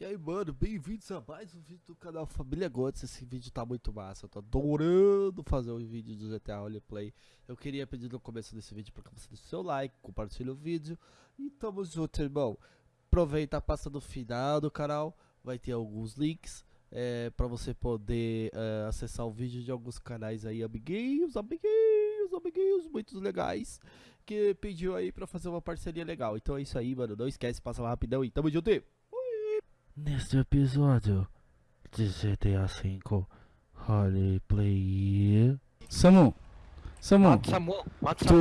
E aí, mano, bem-vindos a mais um vídeo do canal Família Gotes. Esse vídeo tá muito massa, eu tô adorando fazer um vídeo do GTA Roleplay. Eu queria pedir no começo desse vídeo para que você deixe seu like, compartilhe o vídeo. E tamo junto, irmão. Aproveita, passa no final do canal, vai ter alguns links é, para você poder é, acessar o vídeo de alguns canais aí, amiguinhos, amiguinhos, amiguinhos, muito legais. Que pediu aí pra fazer uma parceria legal. Então é isso aí, mano. Não esquece, passa lá rapidão e tamo junto. Neste episódio de GTA V Roleplay. Samu, Samu, Mata o Samu, mata o tu,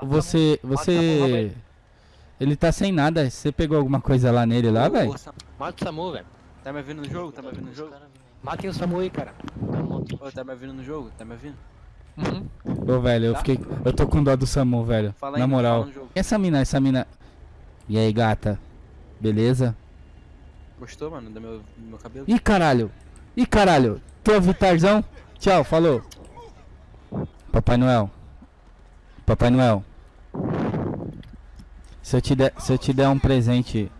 Samu, você, você, Samu, ele tá sem nada. Você pegou alguma coisa lá nele lá, velho? Mata o Samu, velho. Tá me ouvindo no jogo? Tá me ouvindo no jogo? Matem o Samu aí, cara. Ô, tá me ouvindo no jogo? Tá me ouvindo? Ô, velho, eu Tá? fiquei, eu tô com dó do Samu, velho. Fala aí, Na moral. fala no jogo. E essa mina, essa mina. E aí, gata? Beleza? Gostou, mano, do meu, do meu cabelo? Ih, caralho. Ih, caralho. Tu é o Vitarzão? Tchau, falou. Papai Noel. Papai Noel. Se eu te der, se eu te der um presente,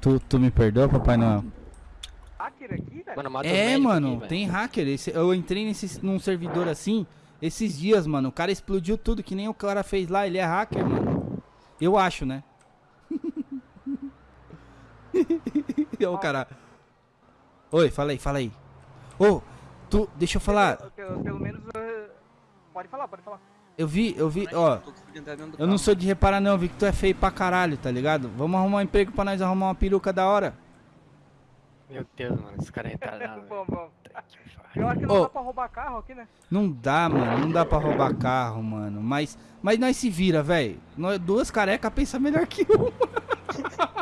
tu, tu me perdoa, Papai Noel? hacker aqui, velho? Mano, É, mano, aqui, tem hacker. Esse- eu entrei nesse, num servidor assim esses dias, mano. O cara explodiu tudo, que nem o cara fez lá. Ele é hacker, mano. Eu acho, né? E o cara. Oi, fala aí, fala aí. Ô, tu, deixa eu falar. Pelo, pelo- pelo menos. eh, Pode falar, pode falar. Eu vi, eu vi, ó. Eu não sou de reparar não, vi que tu é feio pra caralho, tá ligado? Vamos arrumar um emprego pra nós arrumar uma peruca da hora. Meu Deus, mano, esse cara é retardado, bom, bom. Eu acho que não Ô. dá pra roubar carro aqui, né? Não dá, mano, não dá pra roubar carro, mano. Mas, mas nós se vira, velho. Nós duas carecas pensa melhor que um.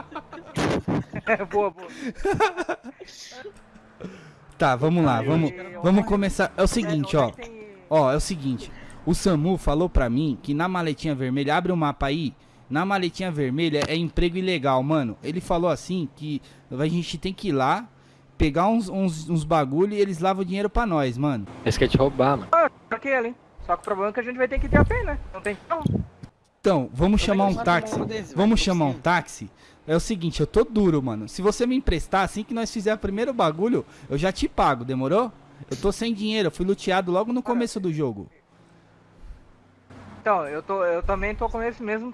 boa, boa. Tá, vamos lá, vamos, vamos começar. É o seguinte, ó. É que tem- Ó, é o seguinte. O Samu falou pra mim que na maletinha vermelha, abre o mapa aí. Na maletinha vermelha é emprego ilegal, mano. Ele falou assim que a gente tem que ir lá, pegar uns, uns, uns bagulho e eles lavam o dinheiro pra nós, mano. Esse quer te roubar, mano. Ah, aquele, hein? Só que o problema é que a gente vai ter que ter a pé, né? Não tem carro. Então, vamos chamar um táxi. desse, Vamos chamar um táxi. É o seguinte, eu tô duro, mano. Se você me emprestar assim que nós fizer o primeiro bagulho, eu já te pago, demorou? Eu tô sem dinheiro, eu fui luteado logo no começo do jogo. Então, eu, tô, eu também tô com esse mesmo.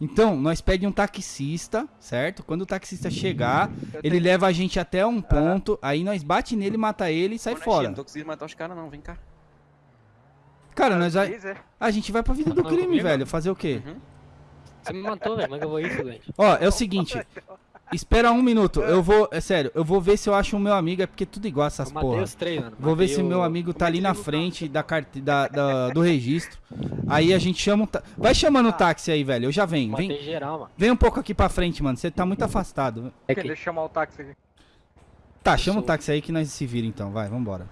Então, nós pede um taxista, certo? Quando o taxista chegar, Eu ele tenho- leva a gente até um ponto, aí nós bate nele, mata ele e sai Netinho, fora. Não tô conseguindo matar os caras não, vem cá. Cara, nós vai, é. a gente vai pra vida do crime, velho. Fazer o quê? Uhum. Você me matou, velho. Como é que eu vou isso, velho? Ó, é o seguinte, espera um minuto, eu vou, é sério, eu vou ver se eu acho o meu amigo, é porque é tudo igual essas Eu matei porra. os três, mano. Vou ver se o- meu amigo tá o ali na frente da carte da, da- do registro. Aí a gente chama um tá... Vai chamando o táxi aí, velho. Eu já venho. Matei Vem, geral, mano. vem um pouco aqui pra frente, mano. Você tá muito afastado. É Deixa que... eu chamar o táxi aqui. Tá, chama o táxi aí que nós se vira então. Vai, vambora.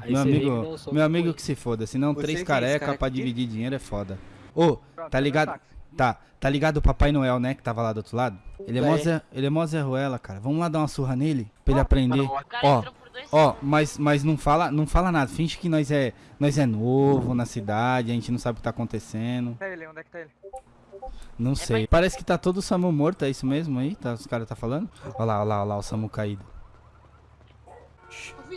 Aí meu amigo, meu amigo que se foda. Senão Você três é careca careca pra aqui? dividir dinheiro é foda. Ô, Pronto, tá ligado? Tá, tá ligado o Papai Noel, né? Que tava lá do outro lado? Ele é mó É. Zé, ele é mó Zé Ruela, cara. Vamos lá dar uma surra nele? Pra ele aprender. Ó, Ó, mas, mas não fala, não fala nada. Finge que nós é, nós é novo na cidade, a gente não sabe o que tá acontecendo. Tá ele, onde é que tá ele? Não sei. Parece que tá todo o Samu morto, é isso mesmo aí? Tá, os caras tá falando? Olha lá, olha lá, olha lá, o Samu caído.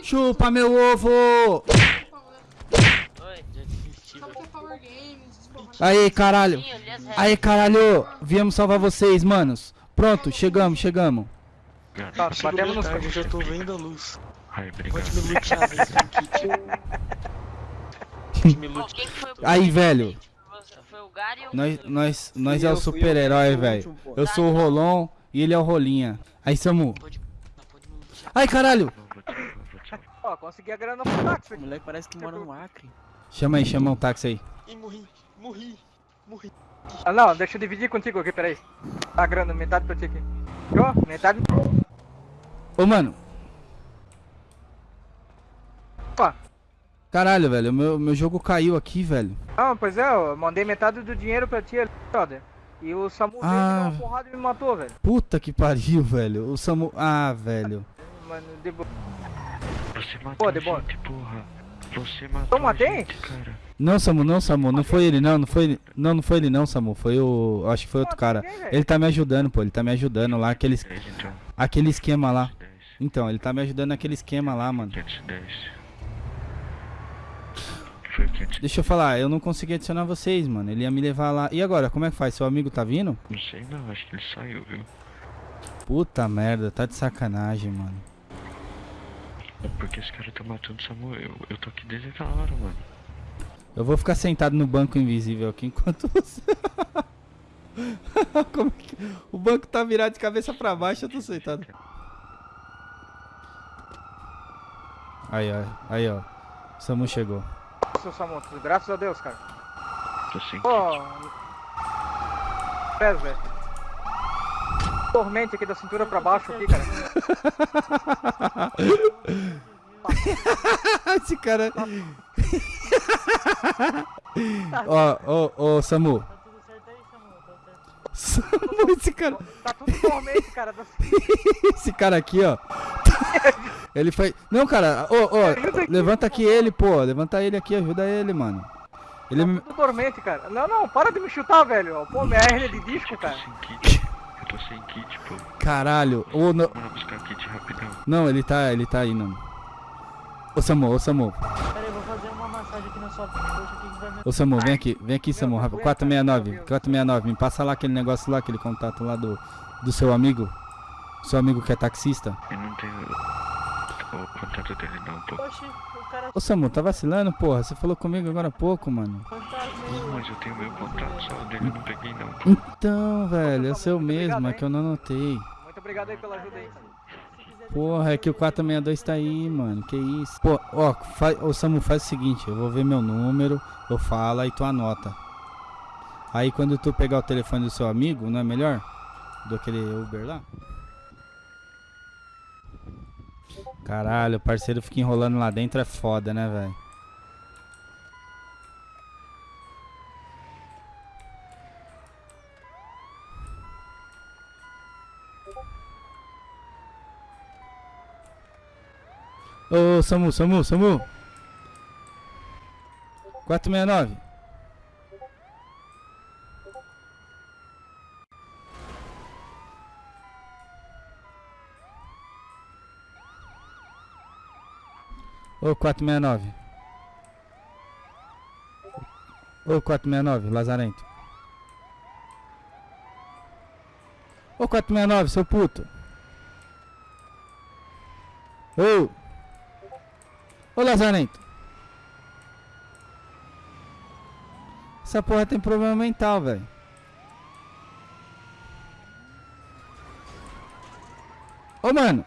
Chupa meu ovo! Velho. Aí, caralho! Sim, eu li as regras. Aí, caralho! Viemos salvar vocês, manos. Pronto, chegamos, chegamos. Tá, batemos nos tarde, já tô vendo a luz. Ai, Pode obrigado. Pode me lutear. Aí, velho. presente? Foi você- Foi o Gary ou Nós, nós, nós é o eu, eu, super-herói, velho. Eu sou o Rolon e ele é o Rolinha. Aí, Samu. Ai, caralho! Ó, consegui a grana pro táxi O moleque parece que mora no Acre. Chama aí, chama o táxi aí. Ih, morri, morri, morri. Ah, não, deixa eu dividir contigo aqui, peraí. A grana, metade pra ti aqui. Ó, metade. Ô, mano. Opa. Caralho, velho, meu, meu jogo caiu aqui, velho. Ah, pois é, eu mandei metade do dinheiro pra ti ali, brother. E o Samu veio me Ah. dar uma porrada e me matou, velho. Puta que pariu, velho. O Samu. Ah, velho. Mano, de boa. Você matou Pô, de boa. gente, porra. Você matou Eu matei? a gente, cara. Não, Samu, não, Samu. Não foi ele, não. Não foi ele. Não, não foi ele, não, Samu. Foi o. Acho que foi outro cara. Ninguém, velho. Ele tá me ajudando, pô. Ele tá me ajudando lá. Aquele, 10, então. aquele esquema lá. 10. Então, ele tá me ajudando naquele esquema lá, mano. 510. Foi 510. Deixa eu falar, eu não consegui adicionar vocês, mano. Ele ia me levar lá. E agora, como é que faz? Seu amigo tá vindo? Não sei não, acho que ele saiu, viu? Puta merda, tá de sacanagem, mano. É porque esse cara tá matando o Samuel. Eu, eu tô aqui desde aquela hora, mano. Eu vou ficar sentado no banco invisível aqui enquanto você. Como é que... O banco tá virado de cabeça pra baixo, eu tô sentado. Aí, ó. Aí, ó. Samu chegou. Seu Samu, graças a Deus, cara. Tô sem Pô. Pés, velho. Tormente aqui da cintura pra baixo aqui, cara. Esse cara. ó, ó, ó, Samu. Samu, esse cara. Tá tudo tormente, cara. Esse cara aqui, ó. Ele foi. Não, cara, ô, ô, levanta aqui ele, pô. Levanta ele aqui, ajuda ele, mano. Ele me. Tudo dormente, cara. Não, não, para de me chutar, velho. Pô, minha hernia de disco, cara. Tô sem kit, pô. Caralho. Ô, não. Bora buscar kit rapidão. Não, ele tá, ele tá aí, não. Ô Samu, ô Samu. Peraí, eu vou fazer uma massagem aqui na sua coxa aqui que vai me. Ô Samu, vem aqui, vem aqui, Samu. rápido. 469, 469. Me passa lá aquele negócio lá, aquele contato lá do, do seu amigo. Seu amigo que é taxista. Eu não tenho o contato dele não, pô. Oxi, o cara Ô Samu, tá vacilando, porra? Você falou comigo agora há pouco, mano. fantasma. Não, mas eu tenho meu contato, só o dele eu não peguei não, pô. Então, velho, é o seu Muito obrigado, mesmo, é que eu não notei. Muito obrigado aí pela ajuda aí. Porra, é que o 462 tá aí, mano. Que isso? Pô, ó, faz, ô Samu, faz o seguinte, eu vou ver meu número, eu falo e tu anota. Aí quando tu pegar o telefone do seu amigo, não é melhor? Do aquele Uber lá? Caralho, o parceiro fica enrolando lá dentro é foda, né, velho? Ô, Samu, Samu, Samu. 469. Ô, 469. Ô, 469, Lazarento. Ô, 469, seu puto. Ô. Ô Lazarento. Essa porra tem problema mental, velho. Ô mano.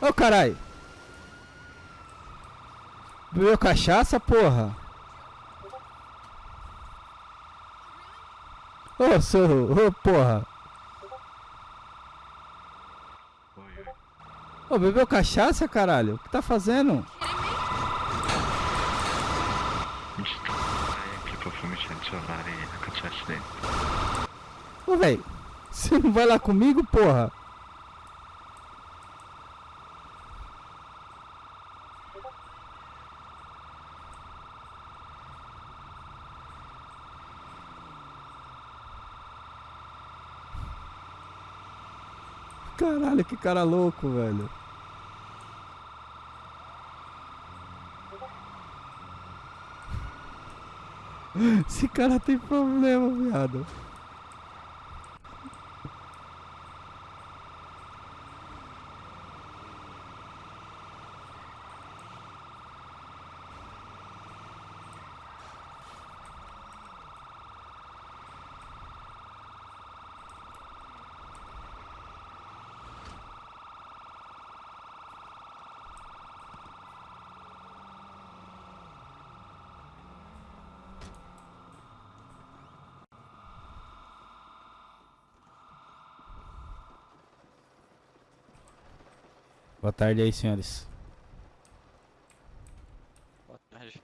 Ô caralho. Bebeu cachaça, porra? Ô, seu. Ô, porra. Oi, oi. Ô, bebeu cachaça, caralho? O que tá fazendo? Ô, velho. Você não vai lá comigo, porra? Caralho, que cara louco, velho. Esse cara tem problema, viado. Boa tarde aí, senhores. Boa tarde.